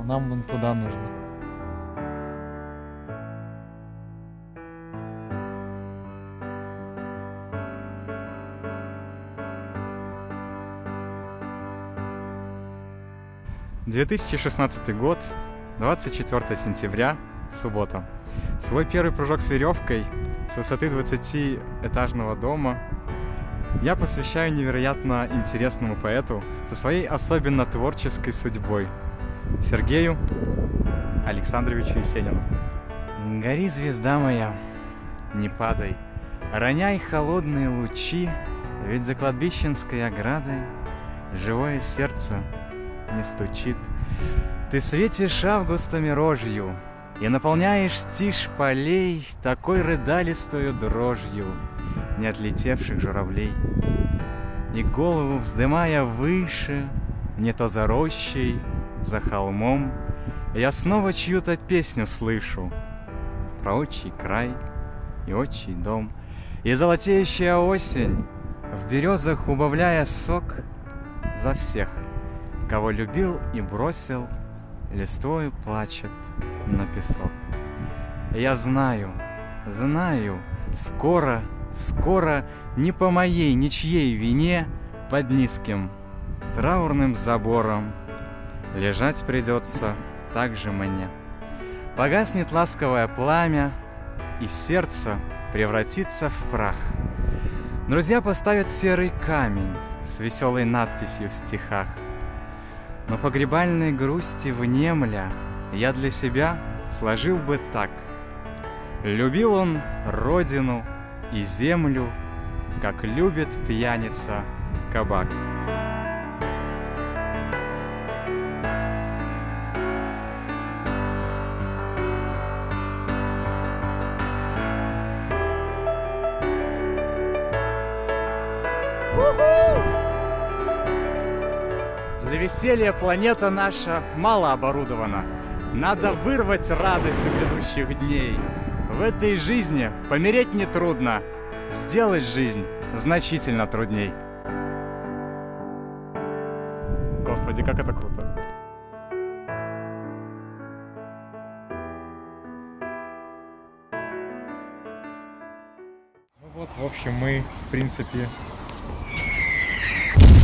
поэтому нам вон туда нужно. Две тысячи шестнадцатый год, 24 сентября, суббота. Свой первый прыжок с веревкой с высоты 20-этажного дома я посвящаю невероятно интересному поэту со своей особенно творческой судьбой Сергею Александровичу Есенину. Гори, звезда моя, не падай, роняй холодные лучи, ведь за кладбищенской оградой живое сердце не стучит. Ты светишь августами рожью И наполняешь тишь полей Такой рыдалистою дрожью Не отлетевших журавлей. И голову вздымая выше, Не то за рощей, за холмом, Я снова чью-то песню слышу Про отчий край и отчий дом. И золотеющая осень, В березах убавляя сок, За всех — Кого любил и бросил, листвою плачет на песок. Я знаю, знаю, скоро, скоро не по моей ничьей вине под низким траурным забором лежать придется так же мне. Погаснет ласковое пламя, и сердце превратится в прах. Друзья поставят серый камень с веселой надписью в стихах — но погребальной грусти внемля Я для себя сложил бы так. Любил он родину и землю, Как любит пьяница кабак. Для веселья планета наша мало оборудована. Надо вырвать радость у грядущих дней. В этой жизни помереть нетрудно, сделать жизнь значительно трудней. Господи, как это круто. Ну вот, в общем, мы, в принципе, you